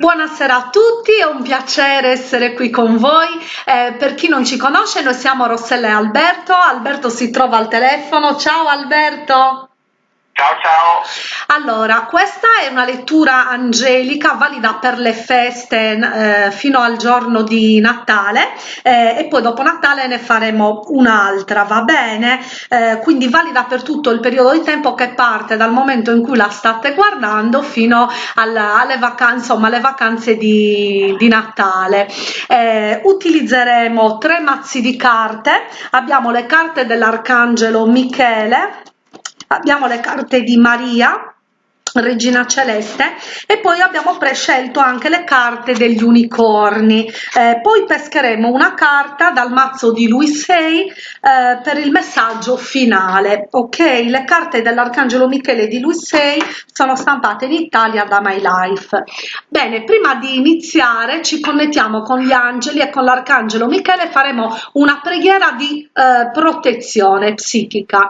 Buonasera a tutti, è un piacere essere qui con voi. Eh, per chi non ci conosce, noi siamo Rossella e Alberto. Alberto si trova al telefono. Ciao Alberto. Ciao ciao. Allora, questa è una lettura angelica valida per le feste eh, fino al giorno di Natale eh, e poi dopo Natale ne faremo un'altra, va bene? Eh, quindi valida per tutto il periodo di tempo che parte dal momento in cui la state guardando fino alla, alle vacanze, insomma, alle vacanze di, di Natale. Eh, utilizzeremo tre mazzi di carte, abbiamo le carte dell'Arcangelo Michele, abbiamo le carte di Maria regina celeste e poi abbiamo prescelto anche le carte degli unicorni. Eh, poi pescheremo una carta dal mazzo di lui 6 eh, per il messaggio finale ok? Le carte dell'arcangelo michele di lui 6 sono stampate in italia da my life. Bene prima di iniziare ci connettiamo con gli angeli e con l'arcangelo michele faremo una preghiera di eh, protezione psichica.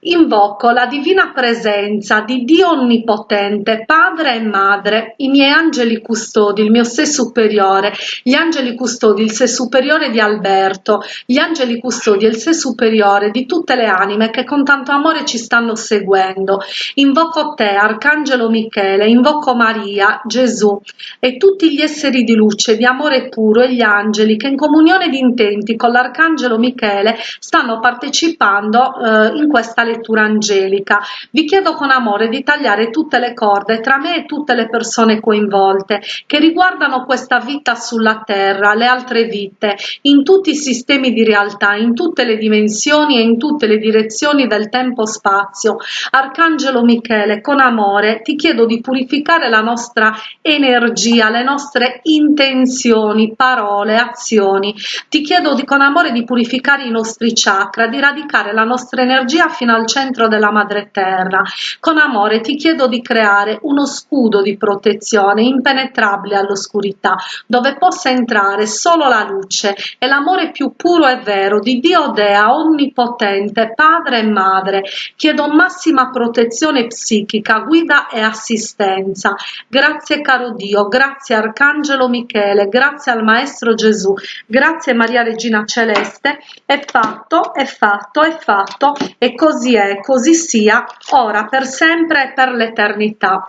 Invoco la divina presenza di dio onnipotente Onnipotente, Padre e Madre, i miei angeli custodi, il mio sé superiore, gli angeli custodi, il sé superiore di Alberto, gli angeli custodi e il sé superiore di tutte le anime che con tanto amore ci stanno seguendo. Invoco te, Arcangelo Michele, invoco Maria, Gesù e tutti gli esseri di luce, di amore puro e gli angeli che in comunione di intenti con l'Arcangelo Michele stanno partecipando eh, in questa lettura angelica. Vi chiedo con amore di tagliare tutte tutte le corde tra me e tutte le persone coinvolte che riguardano questa vita sulla terra, le altre vite, in tutti i sistemi di realtà, in tutte le dimensioni e in tutte le direzioni del tempo-spazio. Arcangelo Michele, con amore ti chiedo di purificare la nostra energia, le nostre intenzioni, parole, azioni. Ti chiedo di, con amore di purificare i nostri chakra, di radicare la nostra energia fino al centro della madre terra. Con amore ti chiedo di creare uno scudo di protezione impenetrabile all'oscurità, dove possa entrare solo la luce e l'amore più puro e vero di Dio Dea onnipotente, padre e madre. Chiedo massima protezione psichica, guida e assistenza. Grazie caro Dio, grazie Arcangelo Michele, grazie al Maestro Gesù, grazie Maria Regina Celeste. È fatto, è fatto, è fatto e così è, così sia, ora per sempre e per l'eternità eternità.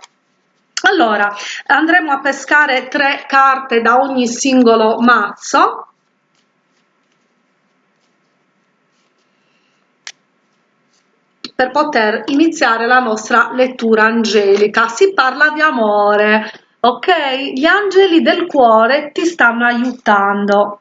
Allora, andremo a pescare tre carte da ogni singolo mazzo. per poter iniziare la nostra lettura angelica. Si parla di amore, ok? Gli angeli del cuore ti stanno aiutando.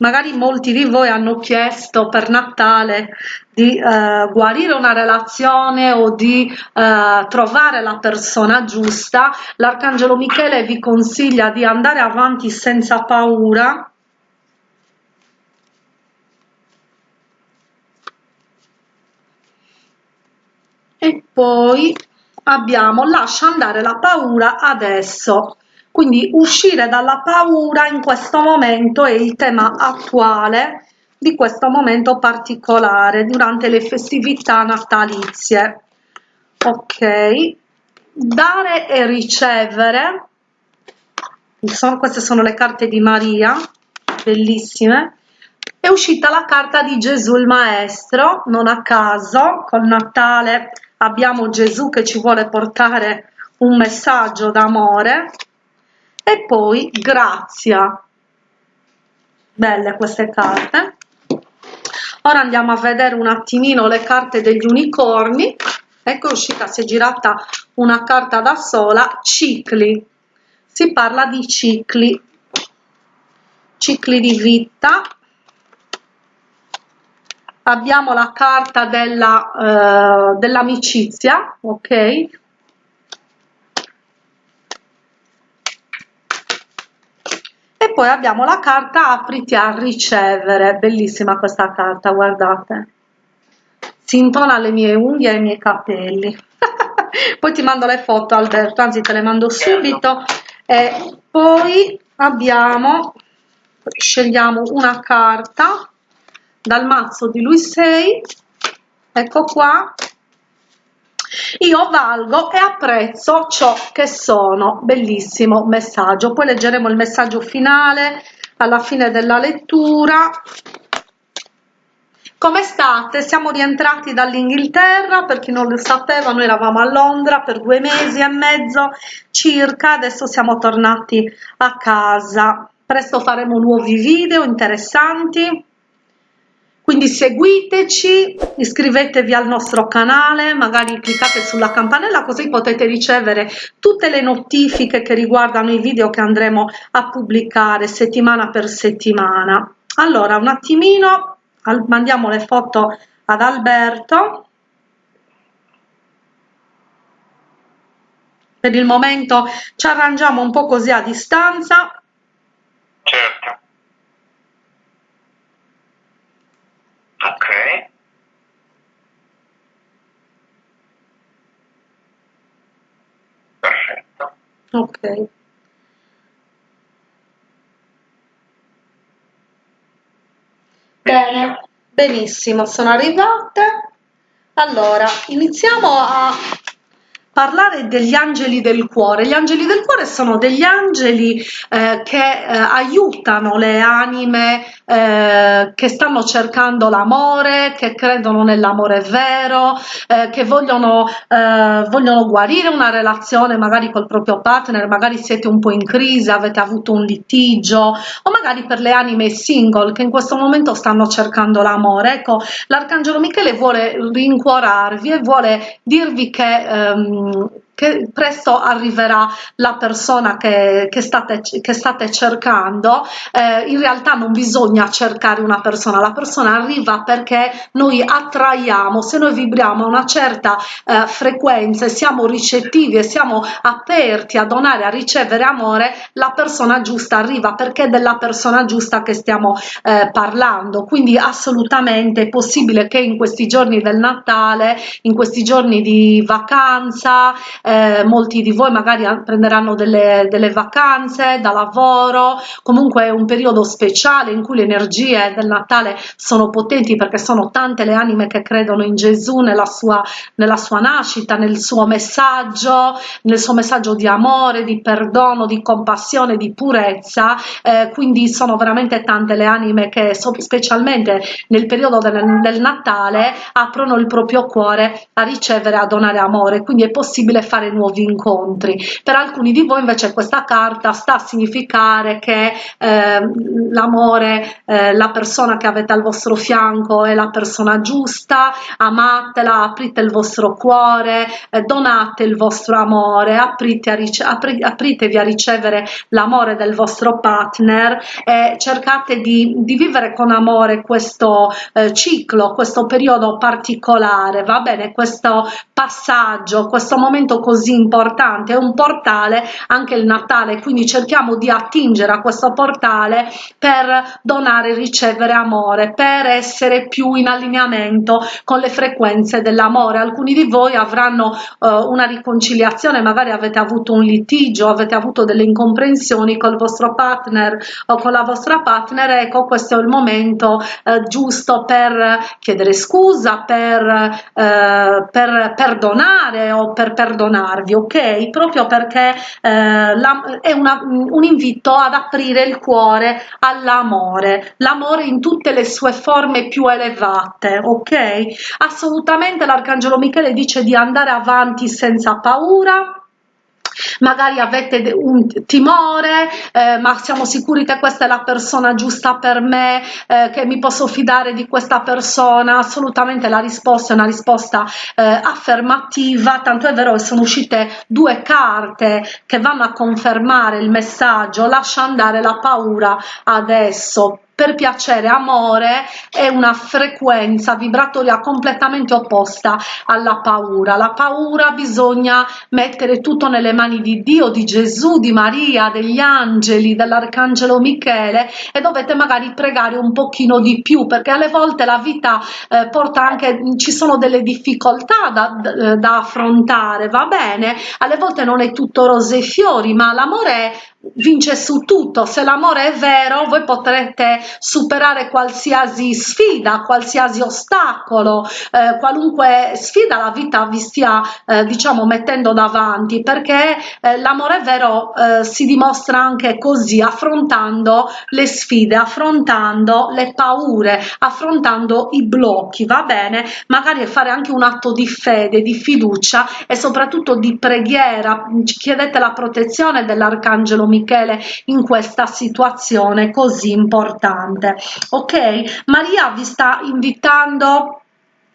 Magari molti di voi hanno chiesto per Natale di eh, guarire una relazione o di eh, trovare la persona giusta, l'Arcangelo Michele vi consiglia di andare avanti senza paura, e poi abbiamo lascia andare la paura adesso quindi uscire dalla paura in questo momento è il tema attuale di questo momento particolare durante le festività natalizie. Ok, dare e ricevere. Sono, queste sono le carte di Maria, bellissime. È uscita la carta di Gesù il Maestro, non a caso, col Natale abbiamo Gesù che ci vuole portare un messaggio d'amore e poi Grazia. Belle queste carte. Ora andiamo a vedere un attimino le carte degli unicorni. Ecco uscita si è girata una carta da sola cicli. Si parla di cicli. Cicli di vita. Abbiamo la carta uh, dell'amicizia ok poi abbiamo la carta apriti a ricevere. Bellissima questa carta guardate. Si intona alle mie unghie e ai miei capelli. Poi ti mando le foto Alberto anzi te le mando subito. E poi abbiamo scegliamo una carta dal mazzo di lui 6 ecco qua io valgo e apprezzo ciò che sono. Bellissimo messaggio. Poi leggeremo il messaggio finale alla fine della lettura. Come state? Siamo rientrati dall'Inghilterra, per chi non lo sapeva noi eravamo a Londra per due mesi e mezzo circa, adesso siamo tornati a casa. Presto faremo nuovi video interessanti, quindi seguiteci, iscrivetevi al nostro canale, magari cliccate sulla campanella così potete ricevere tutte le notifiche che riguardano i video che andremo a pubblicare settimana per settimana. Allora, un attimino mandiamo le foto ad Alberto. Per il momento ci arrangiamo un po' così a distanza. Certo ok. Perfetto. Ok. Bene, benissimo, sono arrivate. Allora, iniziamo a parlare degli angeli del cuore. Gli angeli del cuore sono degli angeli eh, che eh, aiutano le anime eh, che stanno cercando l'amore, che credono nell'amore vero, eh, che vogliono, eh, vogliono guarire una relazione magari col proprio partner, magari siete un po' in crisi, avete avuto un litigio o magari per le anime single che in questo momento stanno cercando l'amore. Ecco, l'Arcangelo Michele vuole rincuorarvi e vuole dirvi che ehm, um, che presto arriverà la persona che, che, state, che state cercando, eh, in realtà non bisogna cercare una persona, la persona arriva perché noi attraiamo, se noi vibriamo a una certa eh, frequenza e siamo ricettivi e siamo aperti a donare, a ricevere amore, la persona giusta arriva perché è della persona giusta che stiamo eh, parlando, quindi assolutamente è possibile che in questi giorni del Natale, in questi giorni di vacanza, eh, molti di voi magari prenderanno delle, delle vacanze da lavoro, comunque è un periodo speciale in cui le energie del Natale sono potenti perché sono tante le anime che credono in Gesù, nella sua, nella sua nascita, nel suo messaggio, nel suo messaggio di amore, di perdono, di compassione, di purezza, eh, quindi sono veramente tante le anime che specialmente nel periodo del, del Natale aprono il proprio cuore a ricevere, a donare amore, quindi è possibile fare fare nuovi incontri. Per alcuni di voi invece questa carta sta a significare che eh, l'amore eh, la persona che avete al vostro fianco è la persona giusta amatela aprite il vostro cuore eh, donate il vostro amore aprite a apri apritevi a ricevere l'amore del vostro partner e cercate di, di vivere con amore questo eh, ciclo questo periodo particolare. Va bene? Questo passaggio questo momento così importante, è un portale anche il Natale, quindi cerchiamo di attingere a questo portale per donare e ricevere amore, per essere più in allineamento con le frequenze dell'amore. Alcuni di voi avranno uh, una riconciliazione, magari avete avuto un litigio, avete avuto delle incomprensioni col vostro partner o con la vostra partner, ecco questo è il momento uh, giusto per chiedere scusa, per, uh, per perdonare o per perdonare fermarvi, ok? Proprio perché eh, la, è una, un invito ad aprire il cuore all'amore, l'amore in tutte le sue forme più elevate, ok? Assolutamente l'Arcangelo Michele dice di andare avanti senza paura, magari avete un timore eh, ma siamo sicuri che questa è la persona giusta per me eh, che mi posso fidare di questa persona. Assolutamente la risposta è una risposta eh, affermativa tanto è vero che sono uscite due carte che vanno a confermare il messaggio. Lascia andare la paura adesso per piacere, amore è una frequenza vibratoria completamente opposta alla paura. La paura bisogna mettere tutto nelle mani di Dio, di Gesù, di Maria, degli angeli, dell'arcangelo Michele e dovete magari pregare un pochino di più perché alle volte la vita eh, porta anche, ci sono delle difficoltà da, da, da affrontare, va bene? Alle volte non è tutto rose e fiori, ma l'amore vince su tutto. Se l'amore è vero, voi potrete superare qualsiasi sfida, qualsiasi ostacolo, eh, qualunque sfida la vita vi stia eh, diciamo mettendo davanti perché eh, l'amore vero eh, si dimostra anche così affrontando le sfide, affrontando le paure, affrontando i blocchi, va bene? Magari fare anche un atto di fede, di fiducia e soprattutto di preghiera, chiedete la protezione dell'arcangelo Michele in questa situazione così importante ok maria vi sta invitando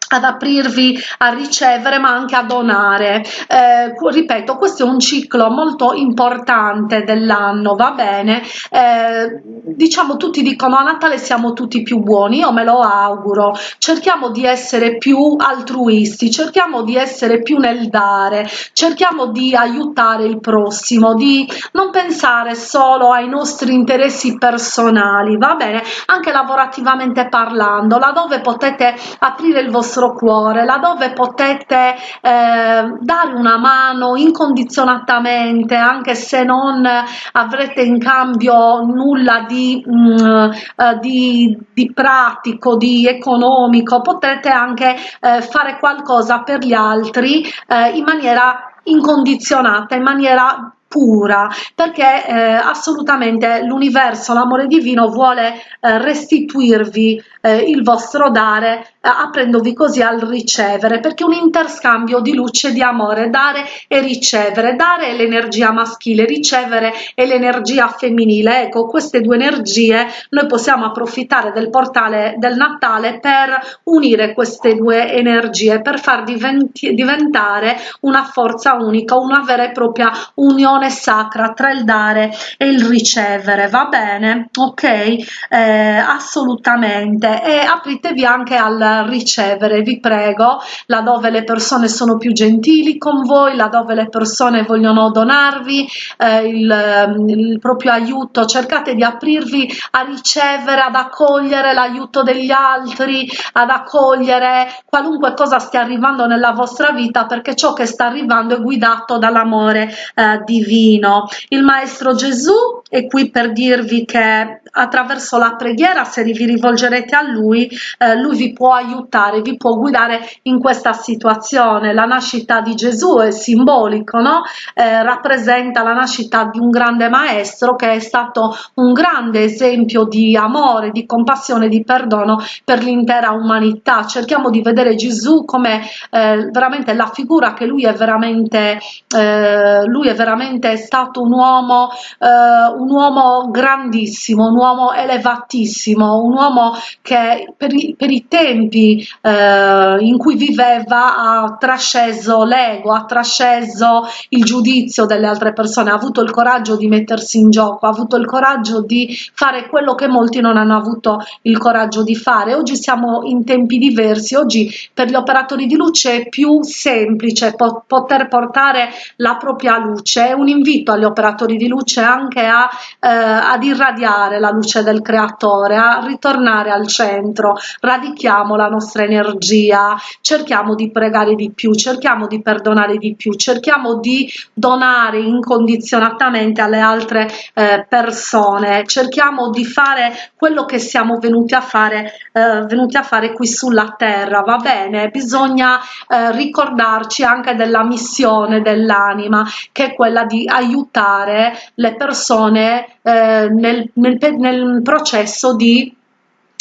ad aprirvi a ricevere ma anche a donare. Eh, ripeto questo è un ciclo molto importante dell'anno va bene? Eh, diciamo tutti dicono a Natale siamo tutti più buoni io me lo auguro. Cerchiamo di essere più altruisti cerchiamo di essere più nel dare cerchiamo di aiutare il prossimo di non pensare solo ai nostri interessi personali va bene? Anche lavorativamente parlando laddove potete aprire il vostro vostro cuore, laddove potete eh, dare una mano incondizionatamente, anche se non avrete in cambio nulla di, mh, mm, eh, di, di pratico, di economico, potete anche eh, fare qualcosa per gli altri eh, in maniera incondizionata, in maniera pura perché eh, assolutamente l'universo l'amore divino vuole eh, restituirvi eh, il vostro dare eh, aprendovi così al ricevere perché un interscambio di luce di amore dare e ricevere. Dare è l'energia maschile ricevere è l'energia femminile. Ecco queste due energie noi possiamo approfittare del portale del Natale per unire queste due energie per far diventi, diventare una forza unica una vera e propria unione unione sacra tra il dare e il ricevere va bene? Ok? Eh, assolutamente. E apritevi anche al ricevere vi prego laddove le persone sono più gentili con voi laddove le persone vogliono donarvi eh, il, il proprio aiuto. Cercate di aprirvi a ricevere ad accogliere l'aiuto degli altri ad accogliere qualunque cosa stia arrivando nella vostra vita perché ciò che sta arrivando è guidato dall'amore eh, divino divino. Il Maestro Gesù è qui per dirvi che attraverso la preghiera, se vi rivolgerete a Lui, eh, Lui vi può aiutare, vi può guidare in questa situazione. La nascita di Gesù è simbolico, no? eh, rappresenta la nascita di un grande Maestro che è stato un grande esempio di amore, di compassione, di perdono per l'intera umanità. Cerchiamo di vedere Gesù come eh, veramente la figura che Lui è veramente, eh, lui è veramente stato un uomo, eh, un uomo grandissimo, un uomo elevatissimo, un uomo che per i, per i tempi eh, in cui viveva ha trasceso l'ego, ha trasceso il giudizio delle altre persone, ha avuto il coraggio di mettersi in gioco, ha avuto il coraggio di fare quello che molti non hanno avuto il coraggio di fare. Oggi siamo in tempi diversi, oggi per gli operatori di luce è più semplice poter portare la propria luce, un invito agli operatori di luce anche a, eh, ad irradiare la luce del creatore, a ritornare al centro, radichiamo la nostra energia, cerchiamo di pregare di più, cerchiamo di perdonare di più, cerchiamo di donare incondizionatamente alle altre eh, persone, cerchiamo di fare quello che siamo venuti a fare, eh, venuti a fare qui sulla terra, va bene? Bisogna eh, ricordarci anche della missione dell'anima, che è quella di aiutare le persone eh, nel, nel, nel processo di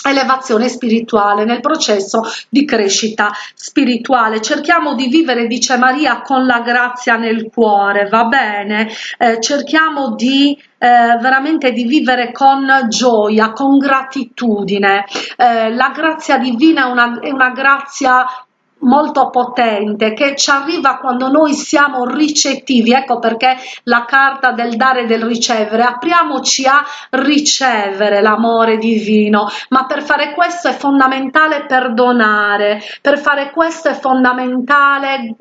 elevazione spirituale nel processo di crescita spirituale. Cerchiamo di vivere dice Maria con la grazia nel cuore va bene? Eh, cerchiamo di eh, veramente di vivere con gioia con gratitudine. Eh, la grazia divina è una, è una grazia molto potente che ci arriva quando noi siamo ricettivi. Ecco perché la carta del dare e del ricevere apriamoci a ricevere l'amore divino. Ma per fare questo è fondamentale perdonare. Per fare questo è fondamentale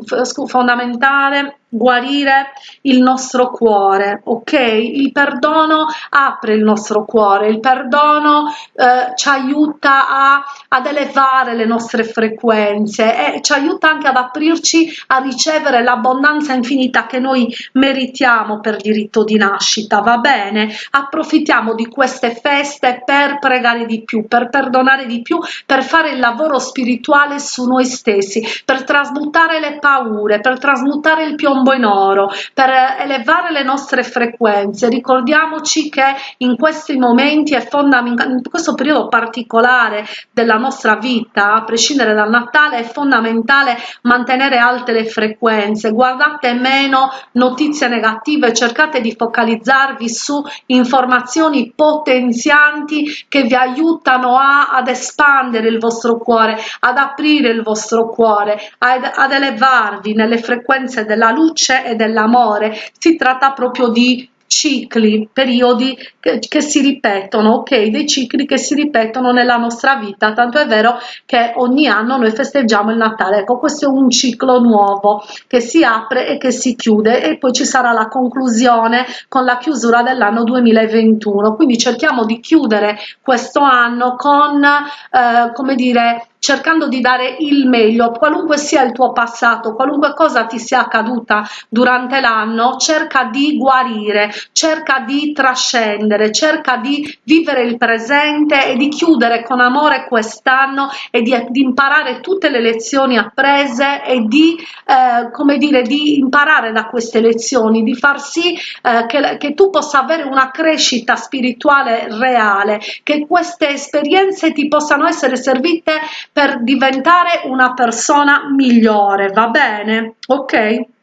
fondamentale guarire il nostro cuore, ok? Il perdono apre il nostro cuore, il perdono eh, ci aiuta a, ad elevare le nostre frequenze e ci aiuta anche ad aprirci a ricevere l'abbondanza infinita che noi meritiamo per diritto di nascita, va bene? Approfittiamo di queste feste per pregare di più, per perdonare di più, per fare il lavoro spirituale su noi stessi, per trasmutare le paure, per trasmutare il piombo in oro, per elevare le nostre frequenze. Ricordiamoci che in questi momenti è fondamentale, in questo periodo particolare della nostra vita, a prescindere dal Natale, è fondamentale mantenere alte le frequenze. Guardate meno notizie negative, cercate di focalizzarvi su informazioni potenzianti che vi aiutano a, ad espandere il vostro cuore, ad aprire il vostro cuore, ad, ad elevarvi nelle frequenze della luce e dell'amore. Si tratta proprio di cicli, periodi che, che, si ripetono, ok? Dei cicli che si ripetono nella nostra vita, tanto è vero che ogni anno noi festeggiamo il Natale. Ecco, questo è un ciclo nuovo che si apre e che si chiude e poi ci sarà la conclusione con la chiusura dell'anno 2021. Quindi cerchiamo di chiudere questo anno con, eh, come dire, cercando di dare il meglio, qualunque sia il tuo passato, qualunque cosa ti sia accaduta durante l'anno, cerca di guarire, cerca di trascendere, cerca di vivere il presente e di chiudere con amore quest'anno e di, di, imparare tutte le lezioni apprese e di, eh, come dire, di imparare da queste lezioni, di far sì eh, che, che tu possa avere una crescita spirituale reale, che queste esperienze ti possano essere servite per diventare una persona migliore, va bene? Ok?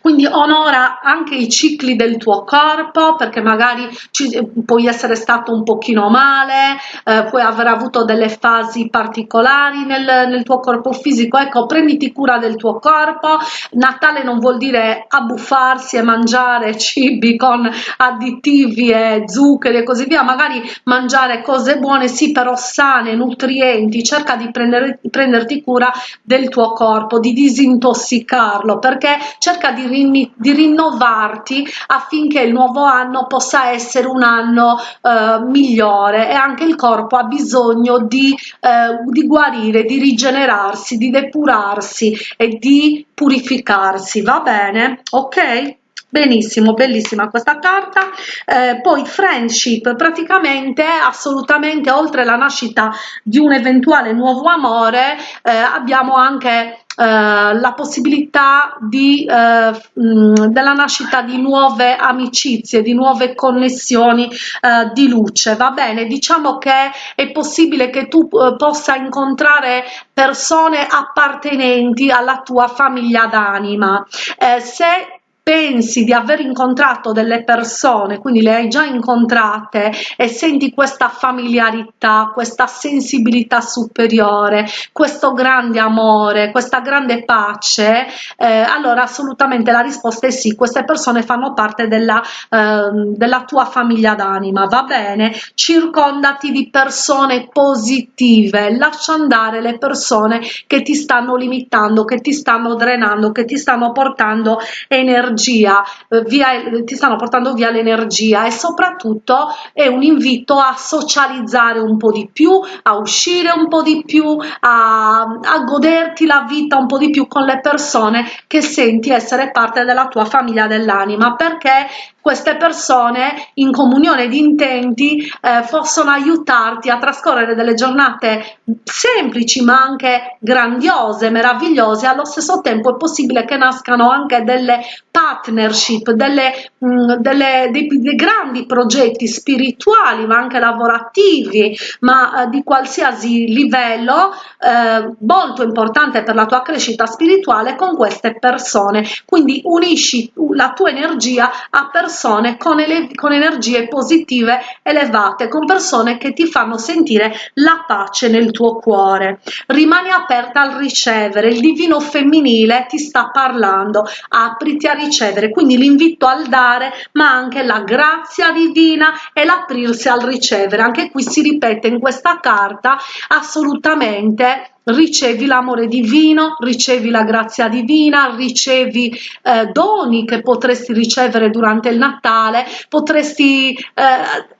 Quindi onora anche i cicli del tuo corpo perché magari ci, puoi essere stato un pochino male eh, puoi aver avuto delle fasi particolari nel, nel, tuo corpo fisico. Ecco prenditi cura del tuo corpo. Natale non vuol dire abbuffarsi e mangiare cibi con additivi e zuccheri e così via. Magari mangiare cose buone sì però sane nutrienti. Cerca di prendere, prenderti cura del tuo corpo di disintossicarlo perché cerca cerca di, rin di rinnovarti affinché il nuovo anno possa essere un anno eh, migliore e anche il corpo ha bisogno di, eh, di guarire, di rigenerarsi, di depurarsi e di purificarsi, va bene? Ok? benissimo bellissima questa carta eh, poi friendship praticamente assolutamente oltre la nascita di un eventuale nuovo amore eh, abbiamo anche la possibilità di, eh, mh, della nascita di nuove amicizie, di nuove connessioni eh, di luce, va bene? Diciamo che è possibile che tu eh, possa incontrare persone appartenenti alla tua famiglia d'anima. Eh, se pensi di aver incontrato delle persone, quindi le hai già incontrate e senti questa familiarità, questa sensibilità superiore, questo grande amore, questa grande pace, eh, allora assolutamente la risposta è sì, queste persone fanno parte della, eh, della tua famiglia d'anima, va bene? Circondati di persone positive, lascia andare le persone che ti stanno limitando, che ti stanno drenando, che ti stanno portando energia l'energia, eh, via, ti stanno portando via l'energia e soprattutto è un invito a socializzare un po' di più, a uscire un po' di più, a, a goderti la vita un po' di più con le persone che senti essere parte della tua famiglia dell'anima. Perché queste persone in comunione di intenti eh, possono aiutarti a trascorrere delle giornate semplici ma anche grandiose, meravigliose, allo stesso tempo è possibile che nascano anche delle partnership, delle, mh, mm, delle, dei, dei, grandi progetti spirituali ma anche lavorativi, ma eh, di qualsiasi livello, eh, molto importante per la tua crescita spirituale con queste persone. Quindi unisci la tua energia a persone con, con energie positive elevate, con persone che ti fanno sentire la pace nel tuo cuore. Rimani aperta al ricevere, il divino femminile ti sta parlando, apriti a ricevere, quindi l'invito al dare, ma anche la grazia divina e l'aprirsi al ricevere. Anche qui si ripete in questa carta assolutamente ricevi l'amore divino, ricevi la grazia divina, ricevi eh, doni che potresti ricevere durante il Natale, potresti eh,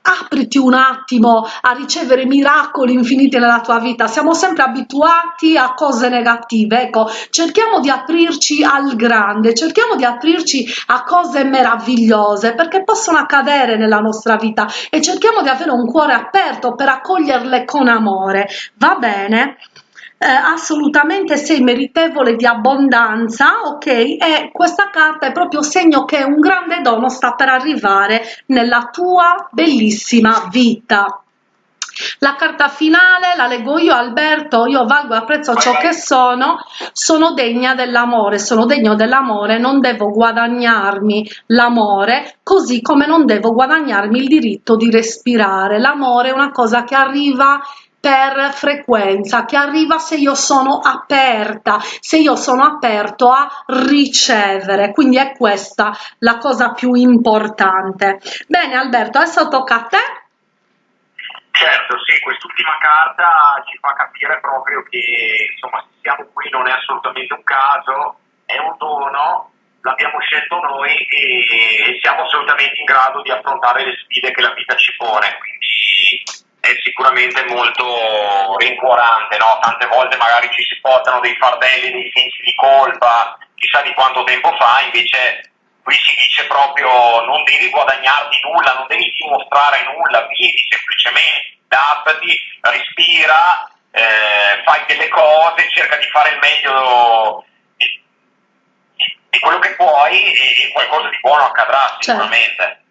apriti un attimo a ricevere miracoli infiniti nella tua vita. Siamo sempre abituati a cose negative, ecco, cerchiamo di aprirci al grande, cerchiamo di aprirci a cose meravigliose perché possono accadere nella nostra vita e cerchiamo di avere un cuore aperto per accoglierle con amore. Va bene? Eh, assolutamente sei meritevole di abbondanza, ok? E questa carta è proprio segno che un grande dono sta per arrivare nella tua bellissima vita. La carta finale la leggo io Alberto, io valgo e apprezzo ciò che sono, sono degna dell'amore, sono degno dell'amore, non devo guadagnarmi l'amore, così come non devo guadagnarmi il diritto di respirare. L'amore è una cosa che arriva per frequenza che arriva se io sono aperta se io sono aperto a ricevere. Quindi è questa la cosa più importante. Bene Alberto adesso tocca a te. Certo sì quest'ultima carta ci fa capire proprio che insomma siamo qui non è assolutamente un caso è un dono l'abbiamo scelto noi e siamo assolutamente in grado di affrontare le sfide che la vita ci pone. Quindi è sicuramente molto rincuorante, no? tante volte magari ci si portano dei fardelli, dei sensi di colpa, chissà di quanto tempo fa, invece qui si dice proprio non devi guadagnarti nulla, non devi dimostrare nulla, vivi semplicemente, adattati, respira, eh, fai delle cose, cerca di fare il meglio di, di quello che puoi e qualcosa di buono accadrà certo. sicuramente. Certo.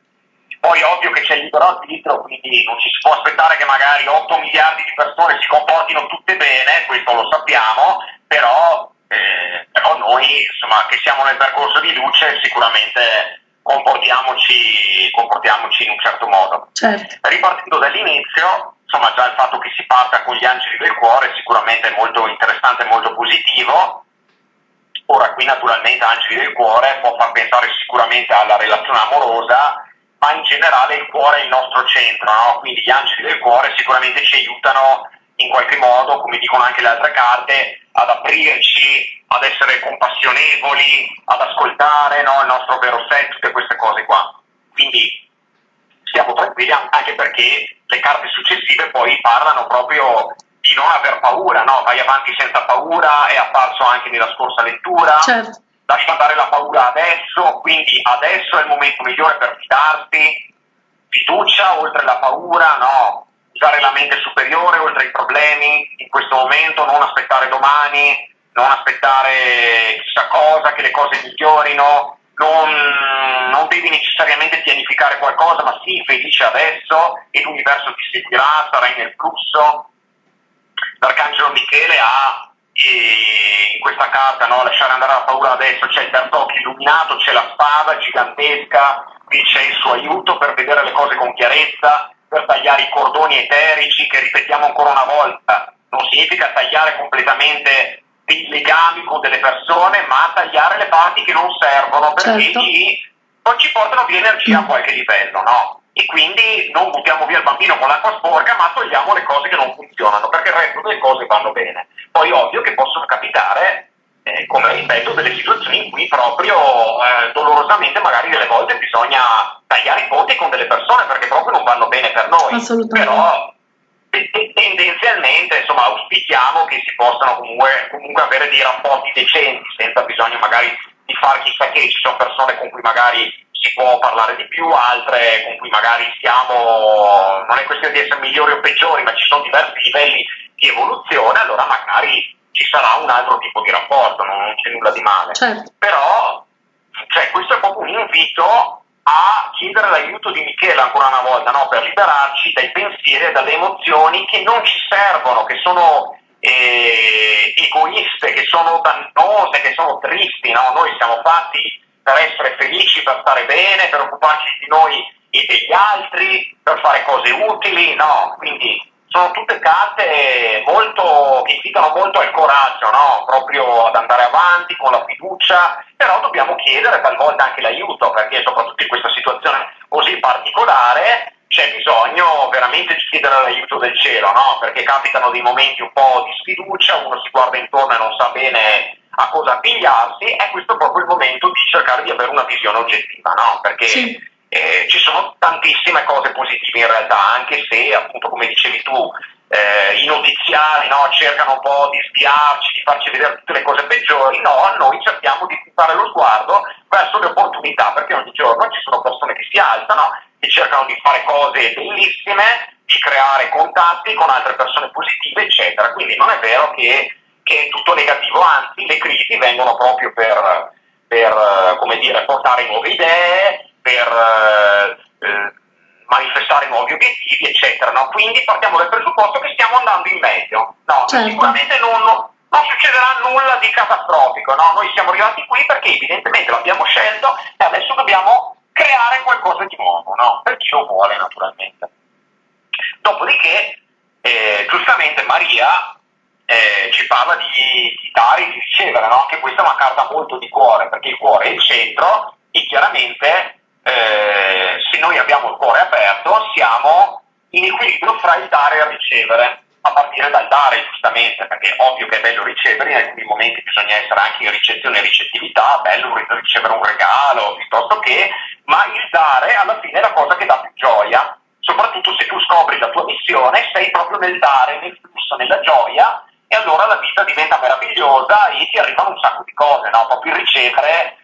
Poi ovvio che c'è il libero arbitrio, quindi non ci si può aspettare che magari 8 miliardi di persone si comportino tutte bene, questo lo sappiamo, però, eh, però noi insomma, che siamo nel percorso di luce sicuramente comportiamoci, comportiamoci in un certo modo. Certo. Ripartendo dall'inizio, insomma già il fatto che si parta con gli angeli del cuore sicuramente è molto interessante e molto positivo. Ora qui naturalmente angeli del cuore può far pensare sicuramente alla relazione amorosa, ma in generale il cuore è il nostro centro, no? quindi gli angeli del cuore sicuramente ci aiutano in qualche modo, come dicono anche le altre carte, ad aprirci, ad essere compassionevoli, ad ascoltare no? il nostro vero sé, tutte queste cose qua. Quindi stiamo tranquilli anche perché le carte successive poi parlano proprio di non aver paura, no? vai avanti senza paura, è apparso anche nella scorsa lettura. Certo lascia andare la paura adesso, quindi adesso è il momento migliore per fidarsi, fiducia oltre la paura, no, usare la mente superiore oltre i problemi in questo momento, non aspettare domani, non aspettare chissà cosa, che le cose migliorino, non, non devi necessariamente pianificare qualcosa, ma sii felice adesso e l'universo ti seguirà, sarai nel flusso. L'arcangelo Michele ha e in questa carta no, lasciare andare la paura adesso c'è il terzo occhio illuminato, c'è la spada gigantesca, qui c'è il suo aiuto per vedere le cose con chiarezza, per tagliare i cordoni eterici che ripetiamo ancora una volta, non significa tagliare completamente dei legami con delle persone, ma tagliare le parti che non servono perché certo. ci, poi ci portano via energia a qualche livello, no? E quindi non buttiamo via il bambino con l'acqua sporca, ma togliamo le cose che non funzionano, perché il resto delle cose vanno bene. Poi ovvio che possono capitare, eh, come ripeto, delle situazioni in cui proprio eh, dolorosamente magari delle volte bisogna tagliare i ponti con delle persone perché proprio non vanno bene per noi. Però tendenzialmente insomma auspichiamo che si possano comunque, comunque avere dei rapporti decenti senza bisogno magari di fare chissà che ci sono persone con cui magari si può parlare di più, altre con cui magari siamo, non è questione di essere migliori o peggiori, ma ci sono diversi livelli di evoluzione, allora magari ci sarà un altro tipo di rapporto, non c'è nulla di male. Certo. Però cioè, questo è proprio un invito a chiedere l'aiuto di Michele ancora una volta, no? per liberarci dai pensieri e dalle emozioni che non ci servono, che sono eh, egoiste, che sono dannose, che sono tristi. No? Noi siamo fatti per essere felici, per stare bene, per occuparci di noi e degli altri, per fare cose utili, no, quindi sono tutte carte molto, che invitano molto al coraggio, no? proprio ad andare avanti con la fiducia, però dobbiamo chiedere talvolta anche l'aiuto, perché soprattutto in questa situazione così particolare c'è bisogno veramente di chiedere l'aiuto del cielo, no? Perché capitano dei momenti un po' di sfiducia, uno si guarda intorno e non sa bene a cosa appigliarsi, e questo è proprio il momento di cercare di avere una visione oggettiva, no? Perché sì. eh, ci sono tantissime cose positive in realtà, anche se appunto come dicevi tu, eh, i notiziari no, cercano un po' di spiarci, di farci vedere tutte le cose peggiori, no, noi cerchiamo di puntare lo sguardo verso le opportunità, perché ogni giorno ci sono persone che si alzano e cercano di fare cose bellissime, di creare contatti con altre persone positive, eccetera. Quindi non è vero che, che è tutto negativo, anzi le crisi vengono proprio per, per come dire, portare nuove idee, per eh, manifestare nuovi obiettivi, eccetera. No? Quindi partiamo dal presupposto che stiamo andando in meglio. No, certo. Sicuramente non, non, succederà nulla di catastrofico. No? Noi siamo arrivati qui perché evidentemente l'abbiamo scelto e adesso dobbiamo creare qualcosa di nuovo, no? per chi lo vuole naturalmente. Dopodiché, eh, giustamente Maria eh, ci parla di, di, dare e di ricevere, no? anche questa è una carta molto di cuore, perché il cuore è il centro e chiaramente eh, se noi abbiamo il cuore aperto siamo in equilibrio fra il dare e il ricevere, a partire dal dare giustamente, perché è ovvio che è bello ricevere, in alcuni momenti bisogna essere anche in ricezione e ricettività, bello ricevere un regalo piuttosto che, ma il dare alla fine è la cosa che dà più gioia, soprattutto se tu scopri la tua missione, sei proprio nel dare, nel flusso, nella gioia, e allora la vita diventa meravigliosa e ti arrivano un sacco di cose, no? proprio il ricevere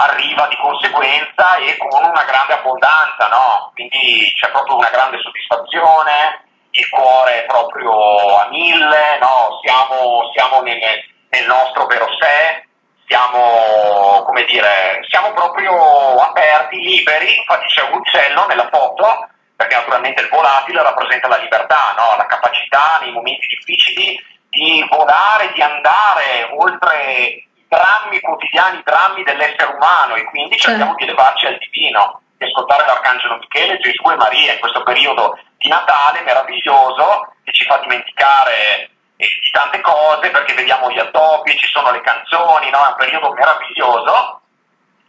arriva di conseguenza e con una grande abbondanza, no? Quindi c'è proprio una grande soddisfazione, il cuore è proprio a mille, no? Siamo, siamo nel, nel, nostro vero sé, siamo, come dire, siamo proprio aperti, liberi, infatti c'è un uccello nella foto, perché naturalmente il volatile rappresenta la libertà, no? la capacità nei momenti difficili di volare, di andare oltre drammi quotidiani, drammi dell'essere umano e quindi cerchiamo di elevarci al divino, di ascoltare l'Arcangelo Michele, Gesù e Maria in questo periodo di Natale meraviglioso che ci fa dimenticare eh, di tante cose perché vediamo gli attoppi, ci sono le canzoni, no? è un periodo meraviglioso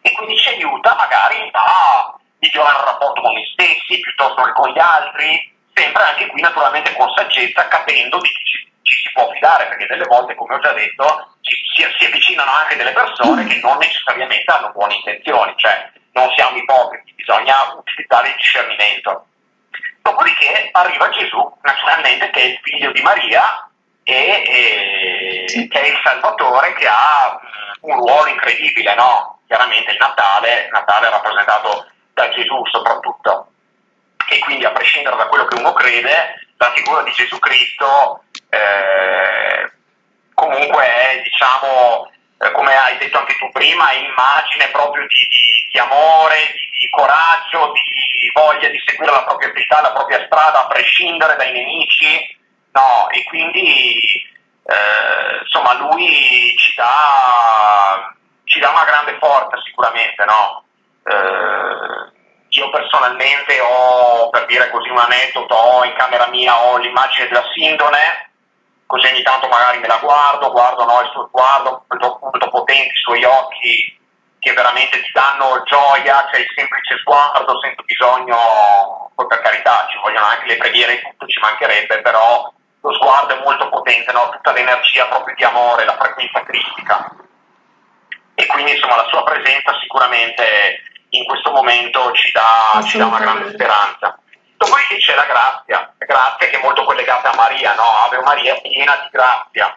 e quindi ci aiuta magari a migliorare il rapporto con noi stessi piuttosto che con gli altri, sempre anche qui naturalmente con saggezza, capendo di chi ci, ci si può fidare, perché delle volte, come ho già detto, ci, si, si, avvicinano anche delle persone che non necessariamente hanno buone intenzioni, cioè non siamo ipocriti, bisogna utilizzare il discernimento. Dopodiché arriva Gesù, naturalmente, che è il figlio di Maria e, e che è il Salvatore che ha un ruolo incredibile, no? Chiaramente il Natale, Natale è rappresentato da Gesù soprattutto. E quindi a prescindere da quello che uno crede, la figura di Gesù Cristo eh, comunque è, diciamo, eh, come hai detto anche tu prima, immagine proprio di, di, di amore, di, di, coraggio, di voglia di seguire la propria vita, la propria strada, a prescindere dai nemici, no, e quindi eh, insomma lui ci dà, ci dà, una grande forza sicuramente, no? Io personalmente ho, per dire così un aneddoto, ho in camera mia ho l'immagine della Sindone, così ogni tanto magari me la guardo, guardo no, il suo sguardo molto, molto potente, i suoi occhi che veramente ti danno gioia, c'è il semplice sguardo senza bisogno, poi per carità ci vogliono anche le preghiere e tutto, ci mancherebbe, però lo sguardo è molto potente, no? tutta l'energia proprio di amore, la frequenza cristica. E quindi insomma la sua presenza sicuramente in questo momento ci dà, ci dà una grande speranza. Dopodiché c'è la grazia, la grazia che è molto collegata a Maria, no? Ave Maria piena di grazia.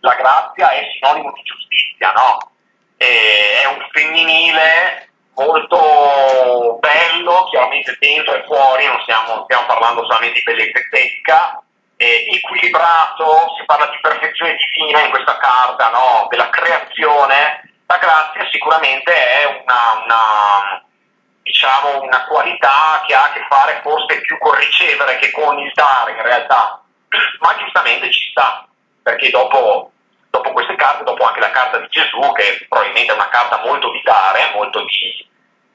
La grazia è sinonimo di giustizia, no? È un femminile molto bello, chiaramente dentro e fuori, non stiamo, stiamo parlando solamente di bellezza estetica, equilibrato, si parla di perfezione divina in questa carta, no? della creazione. La grazia sicuramente è una, una diciamo, una qualità che ha a che fare forse più con ricevere che con il dare in realtà, ma giustamente ci sta, perché dopo, dopo queste carte, dopo anche la carta di Gesù, che probabilmente è una carta molto di dare, molto di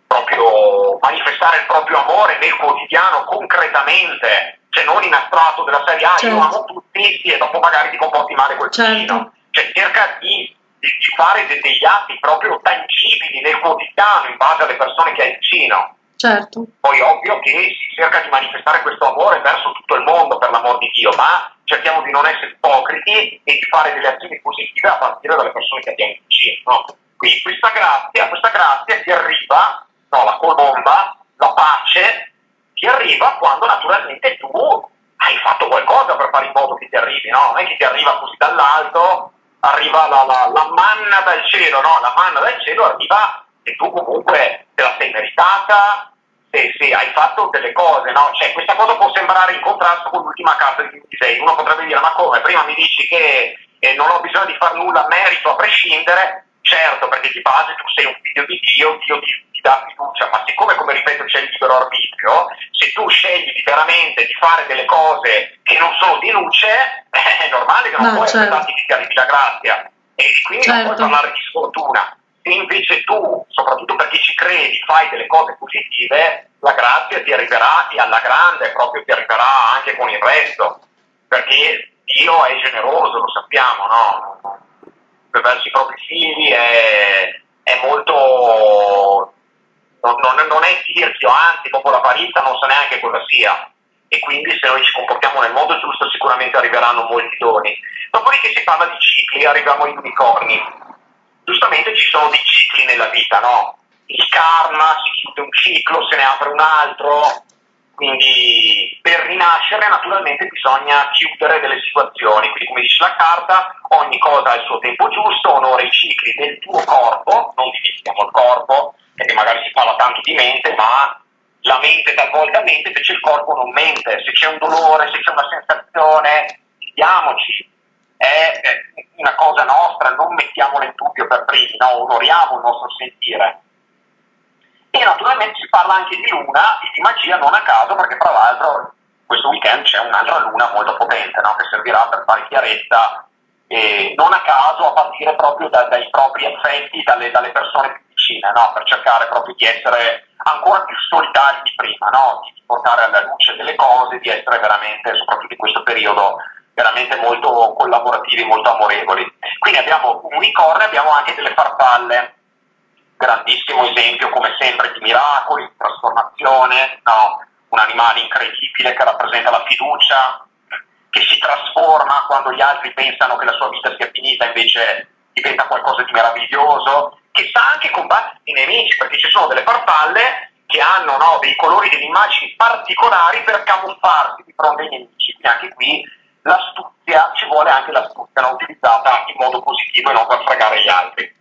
proprio manifestare il proprio amore nel quotidiano concretamente, cioè non in astratto della serie A, certo. io amo tutti e dopo magari ti comporti male col certo. vicino, cioè cerca di di, di fare de, degli atti proprio tangibili nel quotidiano in base alle persone che hai vicino. Certo. Poi ovvio che si cerca di manifestare questo amore verso tutto il mondo, per l'amor di Dio, ma cerchiamo di non essere ipocriti e di fare delle azioni positive a partire dalle persone che abbiamo vicino. No? Quindi questa grazia, questa grazia ti arriva, no, la colomba, la pace, ti arriva quando naturalmente tu hai fatto qualcosa per fare in modo che ti arrivi, no? Non è che ti arriva così dall'alto, arriva la, la, la manna dal cielo, no? La manna dal cielo arriva e tu comunque te la sei meritata, se, se, hai fatto delle cose, no? Cioè, questa cosa può sembrare in contrasto con l'ultima carta di 26. Uno potrebbe dire, ma come? Prima mi dici che eh, non ho bisogno di fare nulla merito a prescindere, certo, perché di base tu sei un figlio di Dio, Dio ti dà fiducia, ma siccome, come ripeto, c'è il libero arbitrio, se tu scegli veramente di fare delle cose che non sono di luce, è normale che non no, puoi certo. aspettarti arrivi la grazia. E quindi certo. non puoi parlare di sfortuna. Se invece tu, soprattutto perché ci credi, fai delle cose positive, la grazia ti arriverà e alla grande proprio ti arriverà anche con il resto, perché Dio è generoso, lo sappiamo, no? verso i propri figli è, è molto... Non, non, non è tirchio, anzi, dopo l'avarizia non sa neanche cosa sia. E quindi se noi ci comportiamo nel modo giusto sicuramente arriveranno molti doni. Dopodiché si parla di cicli, arriviamo agli unicorni. Giustamente ci sono dei cicli nella vita, no? Il karma, si chiude un ciclo, se ne apre un altro, quindi per rinascere naturalmente bisogna chiudere delle situazioni, quindi come dice la carta, ogni cosa ha il suo tempo giusto, onora i cicli del tuo corpo, non dimentichiamo il corpo, perché magari si parla tanto di mente, ma la mente talvolta mente, invece il corpo non mente, se c'è un dolore, se c'è una sensazione, diamoci, è una cosa nostra, non mettiamola in dubbio per primi, no? onoriamo il nostro sentire e naturalmente si parla anche di luna e di magia non a caso perché tra l'altro questo weekend c'è un'altra luna molto potente no? che servirà per fare chiarezza e non a caso a partire proprio da, dai propri affetti, dalle, dalle persone più vicine, no? per cercare proprio di essere ancora più solidari di prima, no? di portare alla luce delle cose, di essere veramente, soprattutto in questo periodo, veramente molto collaborativi, molto amorevoli. Quindi abbiamo un unicorno e abbiamo anche delle farfalle grandissimo esempio come sempre di miracoli, di trasformazione, no? un animale incredibile che rappresenta la fiducia, che si trasforma quando gli altri pensano che la sua vita sia finita, invece diventa qualcosa di meraviglioso, che sa anche combattere i nemici, perché ci sono delle farfalle che hanno no, dei colori, delle immagini particolari per camuffarsi di fronte ai nemici. Quindi anche qui l'astuzia, ci vuole anche l'astuzia no, utilizzata in modo positivo e non per fregare gli altri.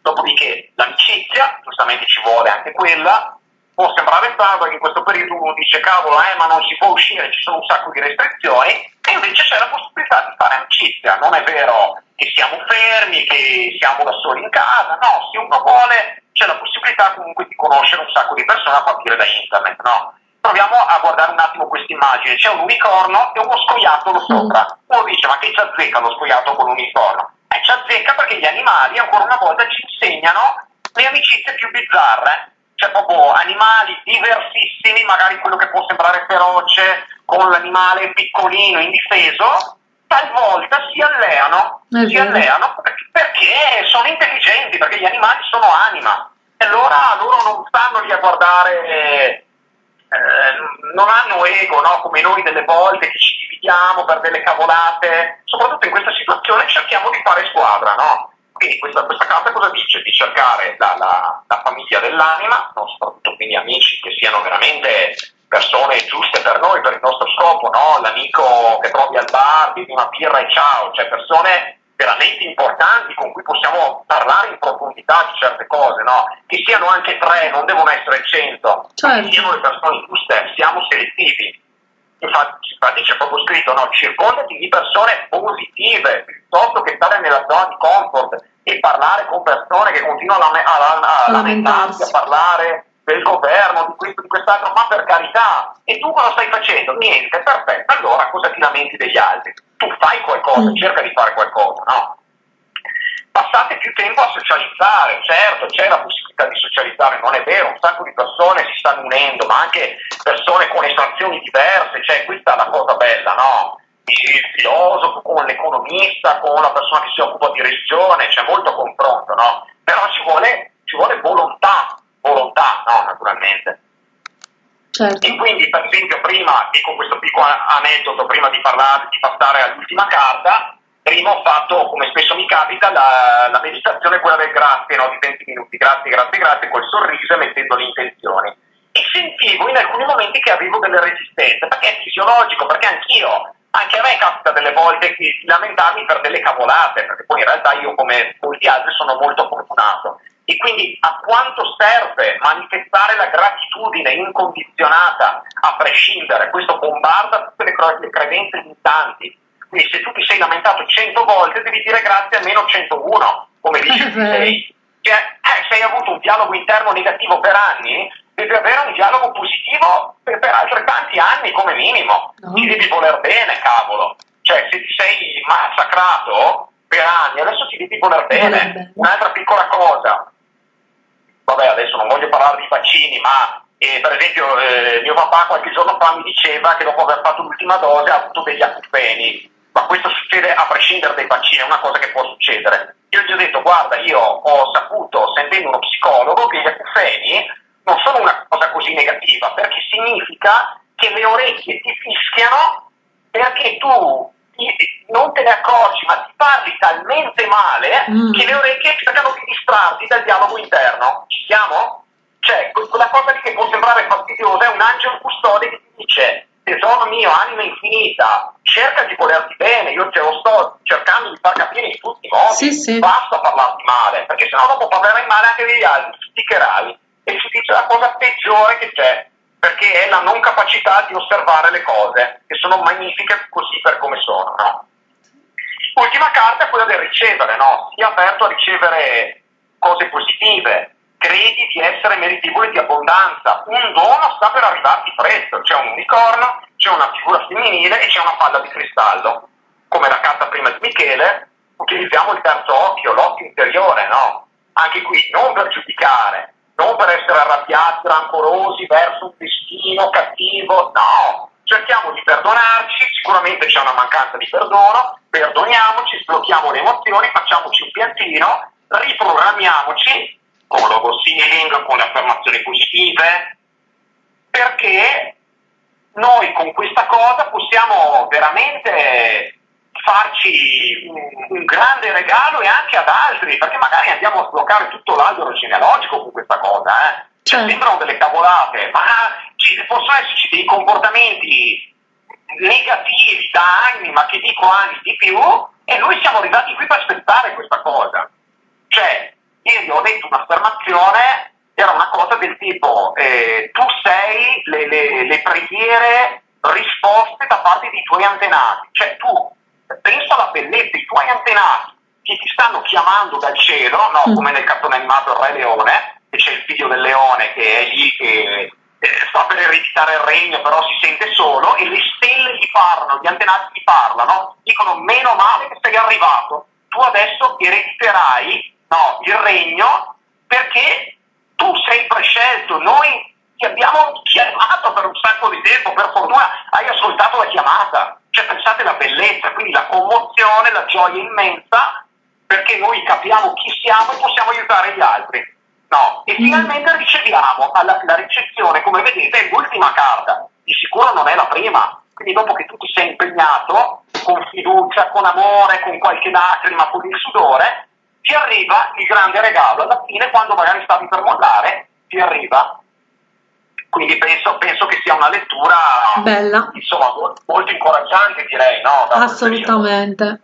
Dopodiché l'amicizia, giustamente ci vuole anche quella, può sembrare strano perché in questo periodo uno dice cavolo, eh, ma non si può uscire, ci sono un sacco di restrizioni, e invece c'è la possibilità di fare amicizia. Non è vero che siamo fermi, che siamo da soli in casa, no, se uno vuole c'è la possibilità comunque di conoscere un sacco di persone a partire da internet, no? Proviamo a guardare un attimo questa immagine, c'è un unicorno e uno scoiattolo sopra. Uno dice ma che ci azzecca lo scoiattolo con l'unicorno? E ci azzecca perché gli animali ancora una volta ci insegnano le amicizie più bizzarre. Cioè proprio animali diversissimi, magari quello che può sembrare feroce con l'animale piccolino, indifeso, talvolta si alleano, si alleano perché sono intelligenti, perché gli animali sono anima. E allora loro non stanno lì a guardare eh, non hanno ego, no? come noi delle volte che ci dividiamo per delle cavolate, soprattutto in questa situazione cerchiamo di fare squadra, no? Quindi questa, questa carta cosa dice? Di cercare la, la, la famiglia dell'anima, no? soprattutto quindi amici che siano veramente persone giuste per noi, per il nostro scopo, no? l'amico che trovi al bar, di una birra e ciao, cioè persone veramente importanti con cui possiamo parlare in profondità di certe cose, no? Che siano anche tre, non devono essere cento, certo. che siano le persone giuste, siamo selettivi. Infatti, infatti c'è proprio scritto, no? Circondati di persone positive, piuttosto che stare nella zona di comfort e parlare con persone che continuano a, a, a lamentarsi, a parlare del governo, di questo, di quest'altro, ma per carità. E tu cosa stai facendo? Niente, perfetto. Allora cosa ti lamenti degli altri? Tu fai qualcosa, mm. cerca di fare qualcosa, no? Passate più tempo a socializzare, certo, c'è la possibilità di socializzare, non è vero, un sacco di persone si stanno unendo, ma anche persone con estrazioni diverse, cioè questa è la cosa bella, no? il filosofo con l'economista, con la persona che si occupa di religione, c'è molto confronto, no? Però ci vuole, ci vuole volontà, volontà, no, naturalmente. Certo. E quindi, per esempio, prima, dico questo piccolo aneddoto, prima di parlare, di passare all'ultima carta, prima ho fatto, come spesso mi capita, la, la meditazione, quella del grazie, no? di 20 minuti, grazie, grazie, grazie, col sorriso e mettendo le intenzioni. E sentivo in alcuni momenti che avevo delle resistenze, perché è fisiologico, perché anch'io, anche a me capita delle volte di lamentarmi per delle cavolate, perché poi in realtà io come molti altri sono molto fortunato. E quindi a quanto serve manifestare la gratitudine incondizionata, a prescindere, questo bombarda tutte le credenze limitanti. Quindi se tu ti sei lamentato 100 volte devi dire grazie almeno 101, come dice sei. Cioè, eh, se hai avuto un dialogo interno negativo per anni, devi avere un dialogo positivo per, per altrettanti anni come minimo. Ti devi voler bene, cavolo. Cioè, se ti sei massacrato per anni, adesso ti devi voler bene. Un'altra piccola cosa, vabbè adesso non voglio parlare di vaccini, ma eh, per esempio eh, mio papà qualche giorno fa mi diceva che dopo aver fatto l'ultima dose ha avuto degli acufeni, ma questo succede a prescindere dai vaccini, è una cosa che può succedere. Io gli ho detto guarda, io ho saputo, sentendo uno psicologo, che gli acufeni non sono una cosa così negativa, perché significa che le orecchie ti fischiano perché tu non te ne accorgi, ma ti parli talmente male mm. che le orecchie cercano di distrarti dal dialogo interno. Ci siamo? Cioè, quella cosa che può sembrare fastidiosa è un angelo custode che ti dice tesoro mio, anima infinita, cerca di volerti bene, io te lo sto cercando di far capire in tutti i modi, sì, sì. basta parlarti male, perché sennò dopo parlerai male anche degli altri, sticcherai e si dice la cosa peggiore che c'è, perché è la non capacità di osservare le cose, che sono magnifiche così per come sono. No? Ultima carta è quella del ricevere, no? Sii aperto a ricevere cose positive, credi di essere meritevole di abbondanza, un dono sta per arrivarti presto, c'è un unicorno, c'è una figura femminile e c'è una palla di cristallo. Come la carta prima di Michele, utilizziamo il terzo occhio, l'occhio interiore, no? Anche qui, non per giudicare, non per essere arrabbiati, rancorosi verso un destino cattivo, no, cerchiamo di perdonarci, sicuramente c'è una mancanza di perdono, perdoniamoci, sblocchiamo le emozioni, facciamoci un piantino, riprogrammiamoci con logo sealing, con le affermazioni positive, perché noi con questa cosa possiamo veramente farci un, un, grande regalo e anche ad altri, perché magari andiamo a sbloccare tutto l'albero genealogico con questa cosa, eh? Cioè, certo. sembrano delle cavolate, ma ci, possono esserci dei comportamenti negativi da anni, ma che dico anni di più, e noi siamo arrivati qui per aspettare questa cosa. Cioè, ieri ho detto un'affermazione, era una cosa del tipo, eh, tu sei le, le, le preghiere risposte da parte dei tuoi antenati, cioè tu pensa alla bellezza, i tuoi antenati che ti stanno chiamando dal cielo, no? Mm. come nel cartone animato Il Re Leone, che c'è il figlio del leone che è lì che eh, sta per ereditare il regno, però si sente solo, e le stelle gli parlano, gli antenati gli parlano, dicono meno male che sei arrivato, tu adesso erediterai no, il regno perché tu sei prescelto, noi ti abbiamo chiamato per un sacco di tempo, per fortuna hai ascoltato la chiamata. Cioè pensate alla bellezza, quindi la commozione, la gioia immensa, perché noi capiamo chi siamo e possiamo aiutare gli altri. No, e mm. finalmente riceviamo, la, la ricezione, come vedete, è l'ultima carta, di sicuro non è la prima, quindi dopo che tu ti sei impegnato, con fiducia, con amore, con qualche lacrima, con il sudore, ti arriva il grande regalo, alla fine quando magari stavi per mollare, ti arriva quindi penso, penso, che sia una lettura Bella. Insomma, molto incoraggiante direi, no? Assolutamente.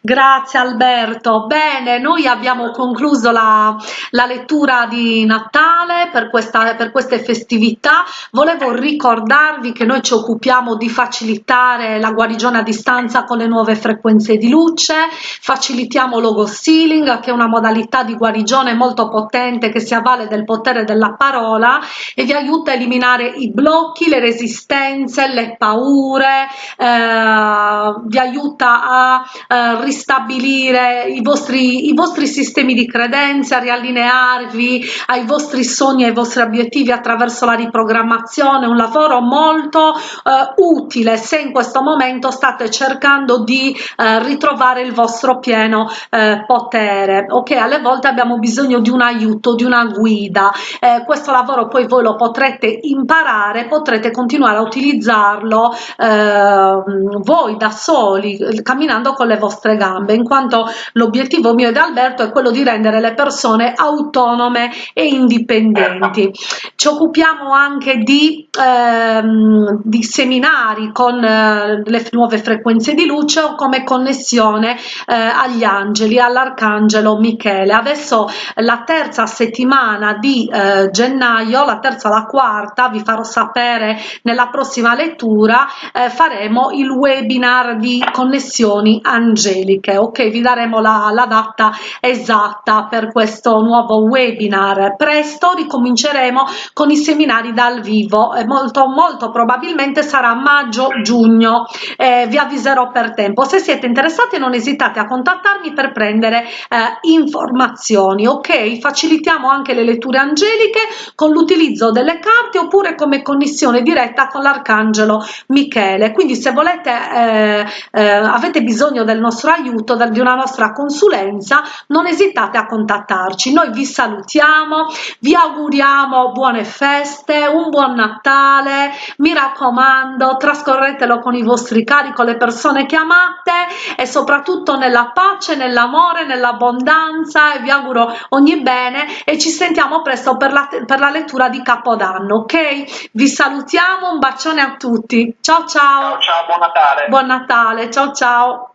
Grazie Alberto. Bene, noi abbiamo concluso la, la lettura di Natale per, questa, per, queste festività. Volevo ricordarvi che noi ci occupiamo di facilitare la guarigione a distanza con le nuove frequenze di luce, facilitiamo logo sealing che è una modalità di guarigione molto potente che si avvale del potere della parola e vi aiuta a eliminare i blocchi, le resistenze, le paure, eh, vi aiuta a eh, ristabilire i vostri, i vostri sistemi di credenze, riallinearvi ai vostri sogni, ai vostri obiettivi attraverso la riprogrammazione, un lavoro molto eh, utile se in questo momento state cercando di eh, ritrovare il vostro pieno eh, potere. Ok, alle volte abbiamo bisogno di un aiuto, di una guida. Eh, questo lavoro poi voi lo potrete imparare, potrete continuare a utilizzarlo eh, voi da soli, camminando con le vostre gambe, in quanto l'obiettivo mio ed Alberto è quello di rendere le persone autonome e indipendenti. Ci occupiamo anche di, ehm, di seminari con eh, le nuove frequenze di luce o come connessione eh, agli angeli, all'arcangelo Michele. Adesso la terza settimana di eh, gennaio, la terza la quarta, vi farò sapere nella prossima lettura, eh, faremo il webinar di connessioni angeliche. Ok, vi daremo la, la data esatta per questo nuovo webinar. Presto ricominceremo con i seminari dal vivo, e molto, molto probabilmente sarà maggio-giugno, eh, vi avviserò per tempo. Se siete interessati non esitate a contattarmi per prendere eh, informazioni, ok? Facilitiamo anche le letture angeliche con l'utilizzo delle carte oppure come connessione diretta con l'arcangelo Michele. Quindi se volete, eh, eh, avete bisogno del nostro aiuto, di una nostra consulenza, non esitate a contattarci. Noi vi salutiamo, vi auguriamo buone feste, un buon Natale, mi raccomando, trascorretelo con i vostri cari, con le persone che amate e soprattutto nella pace, nell'amore, nell'abbondanza e vi auguro ogni bene e ci sentiamo presto per la, per la lettura di Capodanno, ok? Vi salutiamo, un bacione a tutti, ciao ciao! Ciao, ciao buon Natale! Buon Natale, ciao ciao!